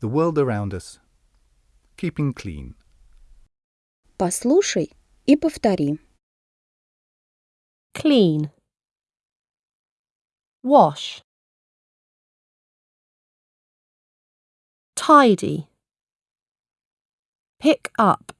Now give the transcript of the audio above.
the world around us, keeping clean. Послушай и повтори. clean, wash, tidy, pick up,